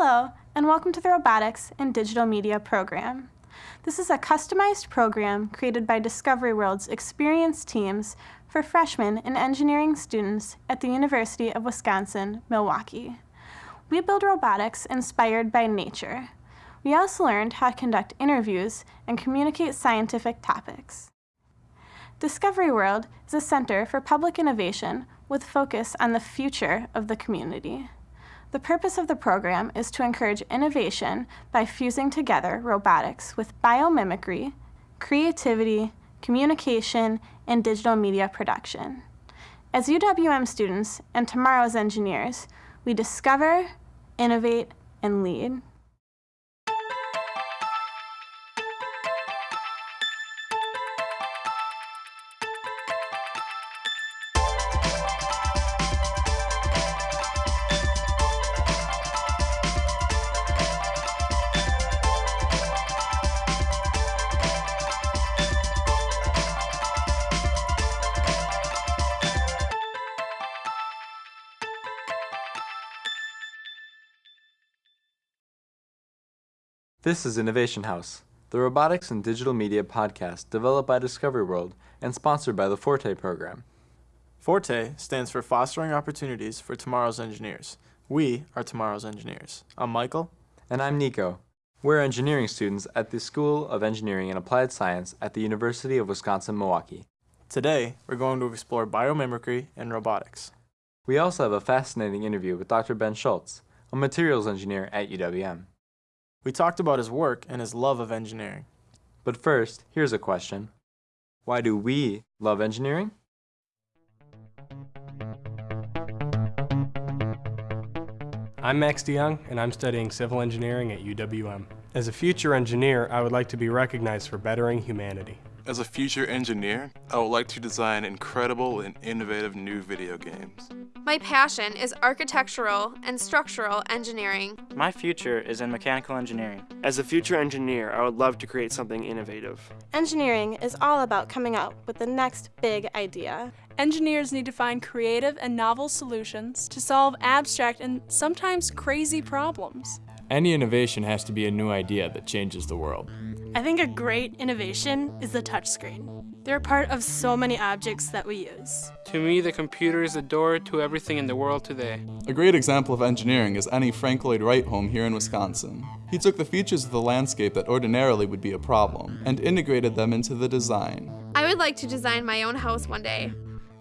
Hello, and welcome to the Robotics and Digital Media program. This is a customized program created by Discovery World's experienced teams for freshmen and engineering students at the University of Wisconsin-Milwaukee. We build robotics inspired by nature. We also learned how to conduct interviews and communicate scientific topics. Discovery World is a center for public innovation with focus on the future of the community. The purpose of the program is to encourage innovation by fusing together robotics with biomimicry, creativity, communication, and digital media production. As UWM students and tomorrow's engineers, we discover, innovate, and lead. This is Innovation House, the robotics and digital media podcast developed by Discovery World and sponsored by the Forte program. Forte stands for Fostering Opportunities for Tomorrow's Engineers. We are tomorrow's engineers. I'm Michael. And I'm Nico. We're engineering students at the School of Engineering and Applied Science at the University of Wisconsin-Milwaukee. Today, we're going to explore biomimicry and robotics. We also have a fascinating interview with Dr. Ben Schultz, a materials engineer at UWM. We talked about his work and his love of engineering. But first, here's a question. Why do we love engineering? I'm Max DeYoung, and I'm studying civil engineering at UWM. As a future engineer, I would like to be recognized for bettering humanity. As a future engineer, I would like to design incredible and innovative new video games. My passion is architectural and structural engineering. My future is in mechanical engineering. As a future engineer, I would love to create something innovative. Engineering is all about coming up with the next big idea. Engineers need to find creative and novel solutions to solve abstract and sometimes crazy problems. Any innovation has to be a new idea that changes the world. I think a great innovation is the touchscreen. They're part of so many objects that we use. To me, the computer is the door to everything in the world today. A great example of engineering is any Frank Lloyd Wright home here in Wisconsin. He took the features of the landscape that ordinarily would be a problem and integrated them into the design. I would like to design my own house one day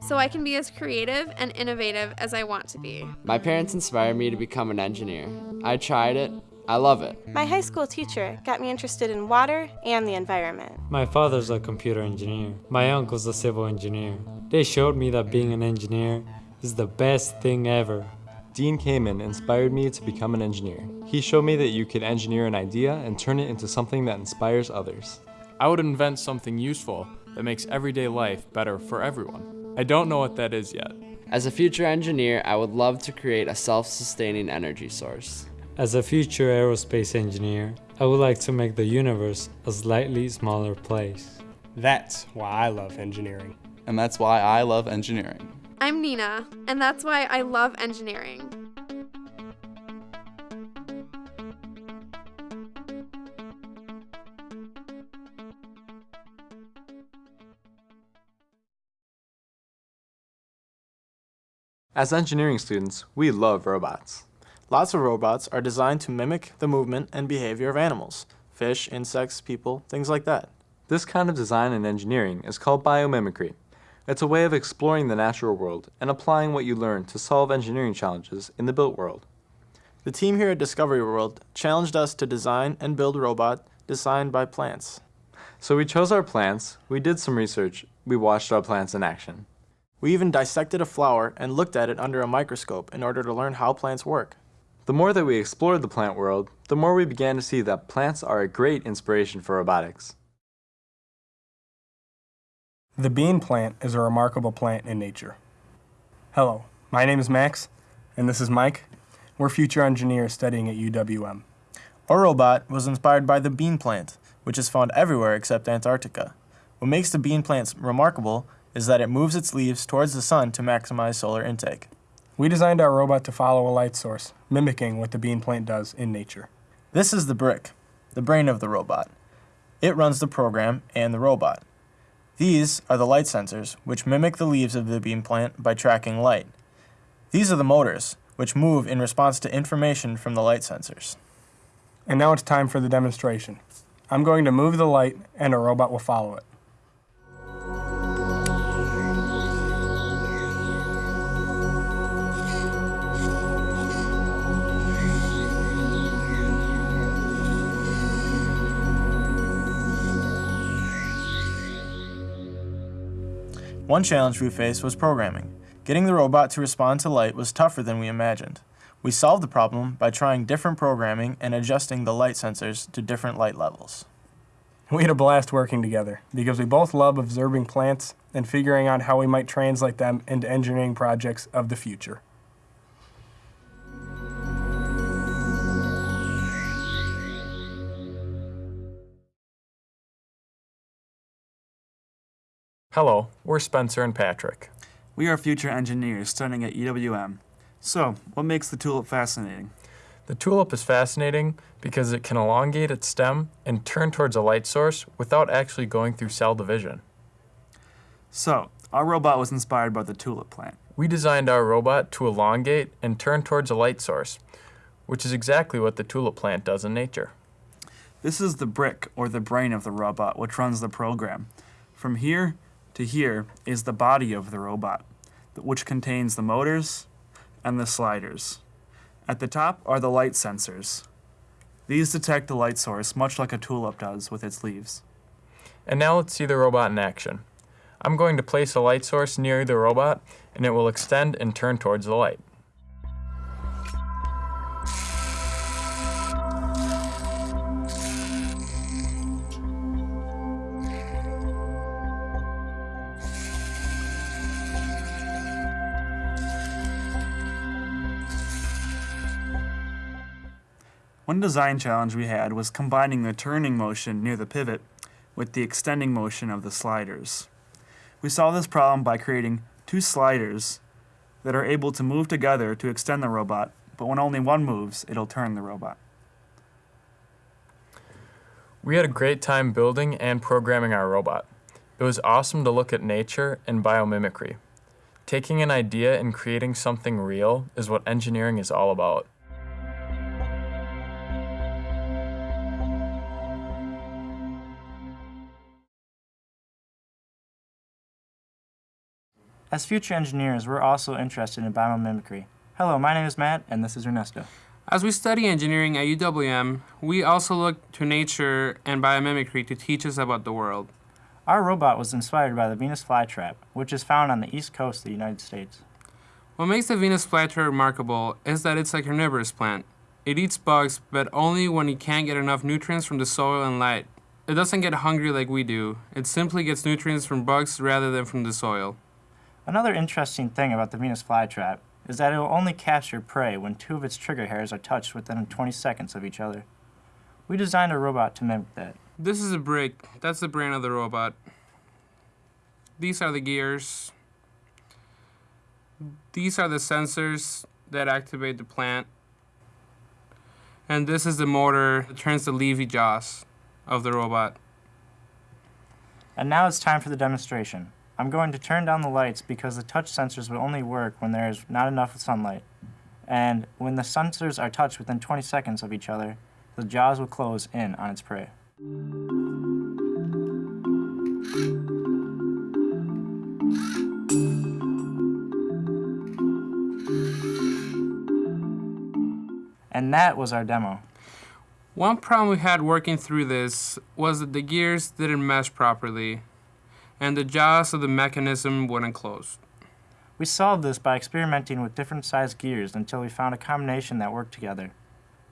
so I can be as creative and innovative as I want to be. My parents inspired me to become an engineer. I tried it, I love it. My high school teacher got me interested in water and the environment. My father's a computer engineer. My uncle's a civil engineer. They showed me that being an engineer is the best thing ever. Dean Kamen inspired me to become an engineer. He showed me that you could engineer an idea and turn it into something that inspires others. I would invent something useful that makes everyday life better for everyone. I don't know what that is yet. As a future engineer, I would love to create a self-sustaining energy source. As a future aerospace engineer, I would like to make the universe a slightly smaller place. That's why I love engineering. And that's why I love engineering. I'm Nina, and that's why I love engineering. As engineering students, we love robots. Lots of robots are designed to mimic the movement and behavior of animals, fish, insects, people, things like that. This kind of design and engineering is called biomimicry. It's a way of exploring the natural world and applying what you learn to solve engineering challenges in the built world. The team here at Discovery World challenged us to design and build a robot designed by plants. So we chose our plants, we did some research, we watched our plants in action. We even dissected a flower and looked at it under a microscope in order to learn how plants work. The more that we explored the plant world, the more we began to see that plants are a great inspiration for robotics. The bean plant is a remarkable plant in nature. Hello, my name is Max, and this is Mike. We're future engineers studying at UWM. Our robot was inspired by the bean plant, which is found everywhere except Antarctica. What makes the bean plant remarkable is that it moves its leaves towards the sun to maximize solar intake. We designed our robot to follow a light source, mimicking what the bean plant does in nature. This is the brick, the brain of the robot. It runs the program and the robot. These are the light sensors, which mimic the leaves of the bean plant by tracking light. These are the motors, which move in response to information from the light sensors. And now it's time for the demonstration. I'm going to move the light and a robot will follow it. One challenge we faced was programming. Getting the robot to respond to light was tougher than we imagined. We solved the problem by trying different programming and adjusting the light sensors to different light levels. We had a blast working together because we both love observing plants and figuring out how we might translate them into engineering projects of the future. Hello, we're Spencer and Patrick. We are future engineers studying at UWM. So, what makes the tulip fascinating? The tulip is fascinating because it can elongate its stem and turn towards a light source without actually going through cell division. So, our robot was inspired by the tulip plant. We designed our robot to elongate and turn towards a light source, which is exactly what the tulip plant does in nature. This is the brick, or the brain of the robot, which runs the program. From here to here is the body of the robot, which contains the motors and the sliders. At the top are the light sensors. These detect the light source much like a tulip does with its leaves. And now let's see the robot in action. I'm going to place a light source near the robot and it will extend and turn towards the light. One design challenge we had was combining the turning motion near the pivot with the extending motion of the sliders. We solved this problem by creating two sliders that are able to move together to extend the robot, but when only one moves, it'll turn the robot. We had a great time building and programming our robot. It was awesome to look at nature and biomimicry. Taking an idea and creating something real is what engineering is all about. As future engineers, we're also interested in biomimicry. Hello, my name is Matt, and this is Ernesto. As we study engineering at UWM, we also look to nature and biomimicry to teach us about the world. Our robot was inspired by the Venus flytrap, which is found on the east coast of the United States. What makes the Venus flytrap remarkable is that it's a carnivorous plant. It eats bugs, but only when it can't get enough nutrients from the soil and light. It doesn't get hungry like we do. It simply gets nutrients from bugs rather than from the soil. Another interesting thing about the Venus flytrap is that it will only capture prey when two of its trigger hairs are touched within 20 seconds of each other. We designed a robot to mimic that. This is a brick. That's the brain of the robot. These are the gears. These are the sensors that activate the plant. And this is the motor that turns the leafy jaws of the robot. And now it's time for the demonstration. I'm going to turn down the lights because the touch sensors will only work when there is not enough sunlight. And when the sensors are touched within 20 seconds of each other, the jaws will close in on its prey. And that was our demo. One problem we had working through this was that the gears didn't mesh properly and the jaws of the mechanism wouldn't close. We solved this by experimenting with different size gears until we found a combination that worked together.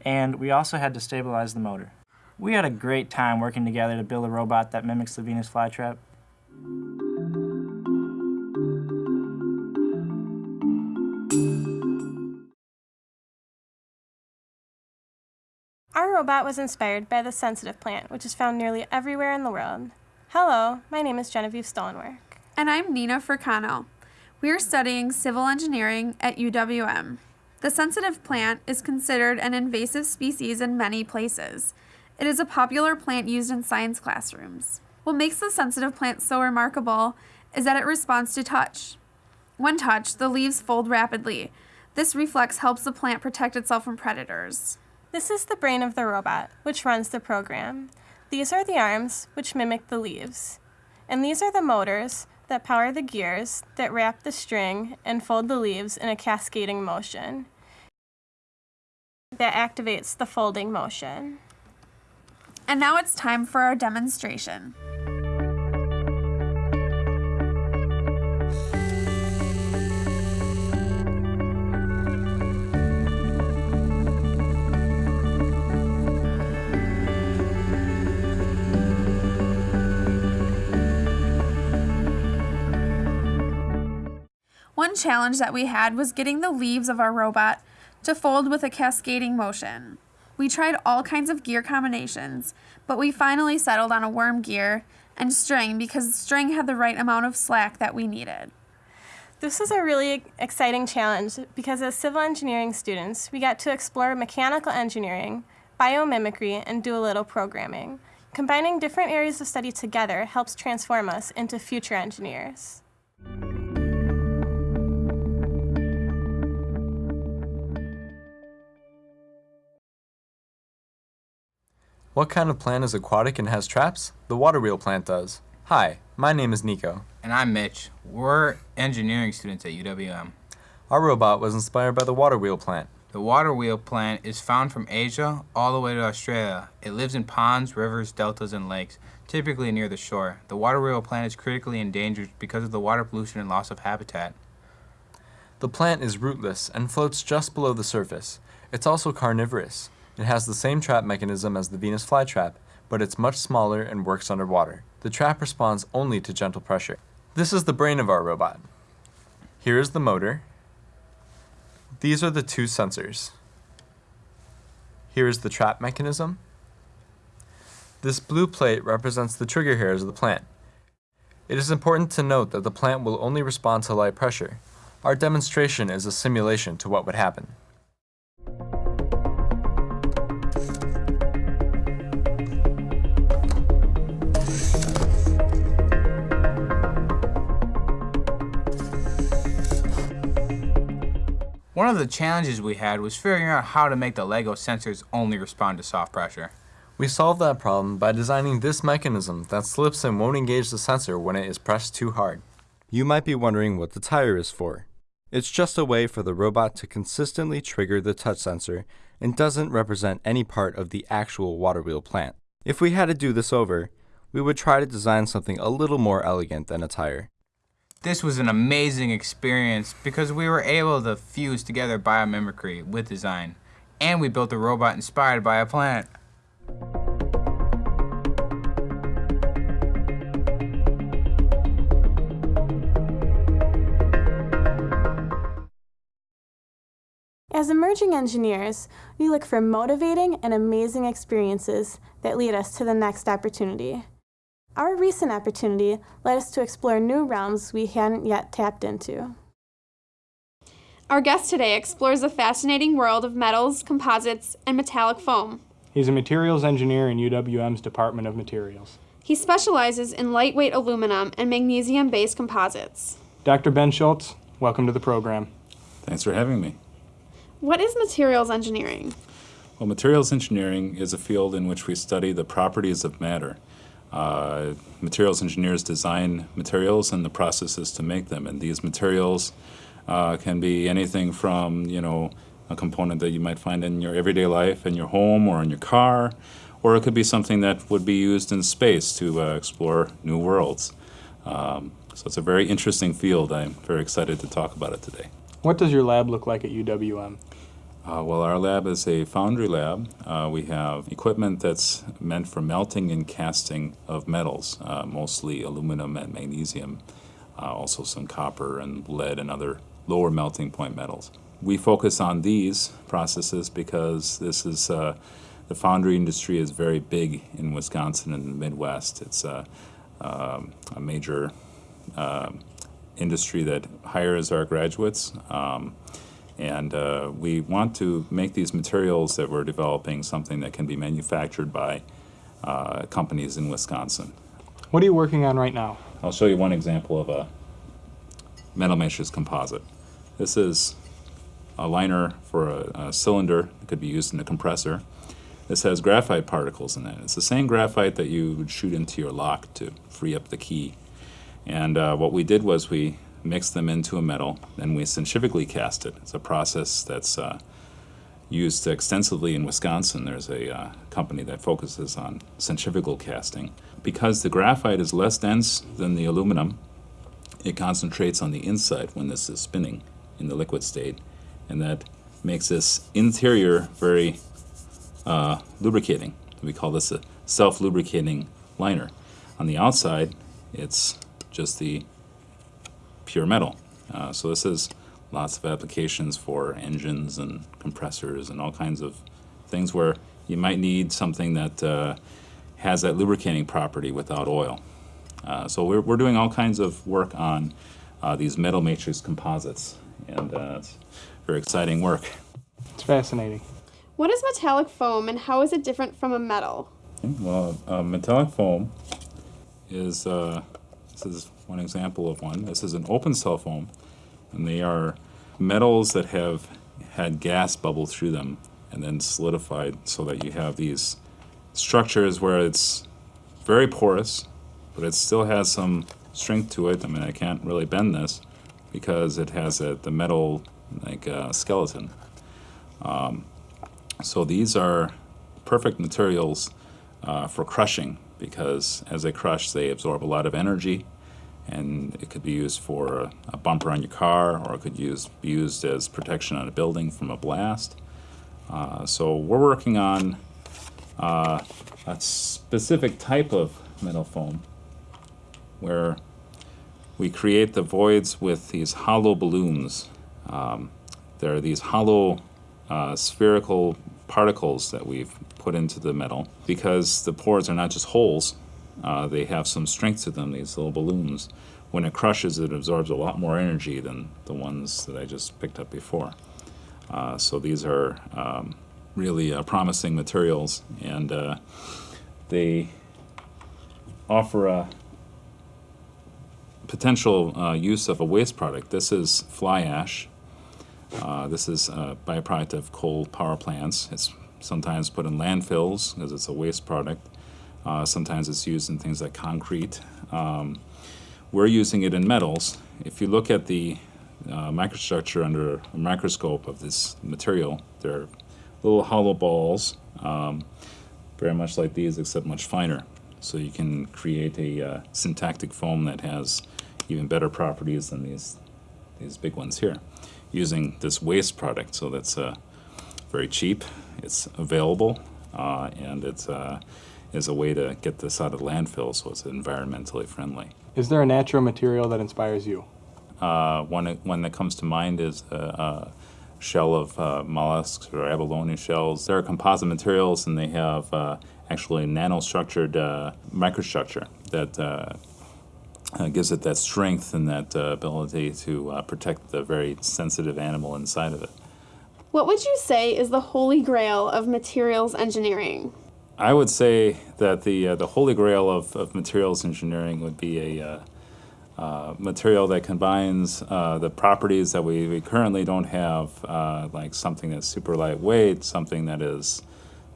And we also had to stabilize the motor. We had a great time working together to build a robot that mimics the Venus flytrap. Our robot was inspired by the sensitive plant, which is found nearly everywhere in the world. Hello, my name is Genevieve Stolenwerk. And I'm Nina Furcano. We are studying civil engineering at UWM. The sensitive plant is considered an invasive species in many places. It is a popular plant used in science classrooms. What makes the sensitive plant so remarkable is that it responds to touch. When touched, the leaves fold rapidly. This reflex helps the plant protect itself from predators. This is the brain of the robot, which runs the program. These are the arms, which mimic the leaves. And these are the motors that power the gears that wrap the string and fold the leaves in a cascading motion that activates the folding motion. And now it's time for our demonstration. Challenge that we had was getting the leaves of our robot to fold with a cascading motion. We tried all kinds of gear combinations, but we finally settled on a worm gear and string because string had the right amount of slack that we needed. This was a really exciting challenge because as civil engineering students, we got to explore mechanical engineering, biomimicry, and do a little programming. Combining different areas of study together helps transform us into future engineers. What kind of plant is aquatic and has traps? The water wheel plant does. Hi, my name is Nico. And I'm Mitch. We're engineering students at UWM. Our robot was inspired by the water wheel plant. The water wheel plant is found from Asia all the way to Australia. It lives in ponds, rivers, deltas, and lakes, typically near the shore. The water wheel plant is critically endangered because of the water pollution and loss of habitat. The plant is rootless and floats just below the surface. It's also carnivorous. It has the same trap mechanism as the Venus flytrap, but it's much smaller and works underwater. The trap responds only to gentle pressure. This is the brain of our robot. Here is the motor. These are the two sensors. Here is the trap mechanism. This blue plate represents the trigger hairs of the plant. It is important to note that the plant will only respond to light pressure. Our demonstration is a simulation to what would happen. One of the challenges we had was figuring out how to make the LEGO sensors only respond to soft pressure. We solved that problem by designing this mechanism that slips and won't engage the sensor when it is pressed too hard. You might be wondering what the tire is for. It's just a way for the robot to consistently trigger the touch sensor and doesn't represent any part of the actual water wheel plant. If we had to do this over, we would try to design something a little more elegant than a tire. This was an amazing experience because we were able to fuse together biomimicry with design, and we built a robot inspired by a plant. As emerging engineers, we look for motivating and amazing experiences that lead us to the next opportunity. Our recent opportunity led us to explore new realms we hadn't yet tapped into. Our guest today explores the fascinating world of metals, composites, and metallic foam. He's a materials engineer in UWM's Department of Materials. He specializes in lightweight aluminum and magnesium-based composites. Dr. Ben Schultz, welcome to the program. Thanks for having me. What is materials engineering? Well, materials engineering is a field in which we study the properties of matter. Uh, materials engineers design materials and the processes to make them, and these materials uh, can be anything from, you know, a component that you might find in your everyday life, in your home or in your car, or it could be something that would be used in space to uh, explore new worlds. Um, so it's a very interesting field. I'm very excited to talk about it today. What does your lab look like at UWM? Uh, well, our lab is a foundry lab. Uh, we have equipment that's meant for melting and casting of metals, uh, mostly aluminum and magnesium, uh, also some copper and lead and other lower melting point metals. We focus on these processes because this is uh, the foundry industry is very big in Wisconsin and the Midwest. It's uh, um, a major industry that hires our graduates. Um, and uh, we want to make these materials that we're developing something that can be manufactured by uh, companies in Wisconsin. What are you working on right now? I'll show you one example of a metal matrix composite. This is a liner for a, a cylinder that could be used in a compressor. This has graphite particles in it. It's the same graphite that you would shoot into your lock to free up the key. And uh, what we did was we mixed them into a metal and we centrifugally cast it. It's a process that's uh, used extensively in Wisconsin. There's a uh, company that focuses on centrifugal casting. Because the graphite is less dense than the aluminum, it concentrates on the inside when this is spinning in the liquid state, and that makes this interior very uh, lubricating. We call this a self-lubricating liner. On the outside, it's just the pure metal. Uh, so this is lots of applications for engines and compressors and all kinds of things where you might need something that uh, has that lubricating property without oil. Uh, so we're, we're doing all kinds of work on uh, these metal matrix composites, and uh, it's very exciting work. It's fascinating. What is metallic foam and how is it different from a metal? Well, uh, metallic foam is, uh, this is one example of one. This is an open cell foam, and they are metals that have had gas bubble through them and then solidified so that you have these structures where it's very porous, but it still has some strength to it. I mean, I can't really bend this because it has a, the metal like uh, skeleton. Um, so these are perfect materials uh, for crushing because as they crush, they absorb a lot of energy and it could be used for a, bumper on your car or it could use, be used as protection on a building from a blast. Uh, so we're working on uh, a specific type of metal foam where we create the voids with these hollow balloons. Um, there are these hollow uh, spherical particles that we've put into the metal because the pores are not just holes, uh, they have some strength to them, these little balloons. When it crushes, it absorbs a lot more energy than the ones that I just picked up before. Uh, so these are um, really uh, promising materials, and uh, they offer a potential uh, use of a waste product. This is fly ash. Uh, this is a byproduct of coal power plants. It's sometimes put in landfills because it's a waste product. Uh, sometimes it's used in things like concrete. Um, we're using it in metals. If you look at the uh, microstructure under a microscope of this material, they're little hollow balls, um, very much like these, except much finer. So you can create a uh, syntactic foam that has even better properties than these, these big ones here, using this waste product. So that's uh, very cheap, it's available, uh, and it's uh, is a way to get this out of landfill so it's environmentally friendly. Is there a natural material that inspires you? Uh, one, one that comes to mind is a, a shell of uh, mollusks or abalone shells. They're composite materials and they have uh, actually nanostructured uh, microstructure that uh, uh, gives it that strength and that ability to protect the very sensitive animal inside of it. What would you say is the holy grail of materials engineering? I would say that the uh, the holy grail of, of materials engineering would be a uh, uh, material that combines uh, the properties that we, we currently don't have, uh, like something that's super lightweight, something that is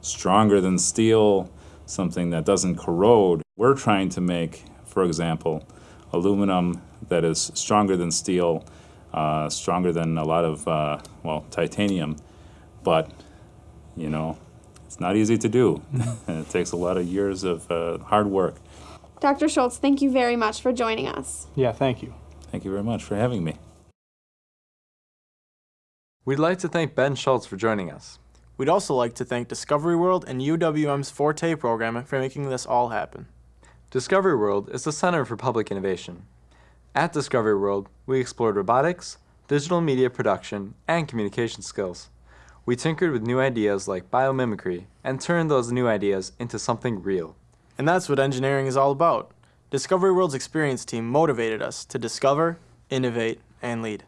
stronger than steel, something that doesn't corrode. We're trying to make, for example, aluminum that is stronger than steel, uh, stronger than a lot of, well, titanium, but, you know, it's not easy to do. it takes a lot of years of uh, hard work. Dr. Schultz, thank you very much for joining us. Yeah, thank you. Thank you very much for having me. We'd like to thank Ben Schultz for joining us. We'd also like to thank Discovery World and UWM's Forte program for making this all happen. Discovery World is the center for public innovation. At Discovery World, we explored robotics, digital media production, and communication skills. We tinkered with new ideas like biomimicry and turned those new ideas into something real. And that's what engineering is all about. Discovery World's experience team motivated us to discover, innovate, and lead.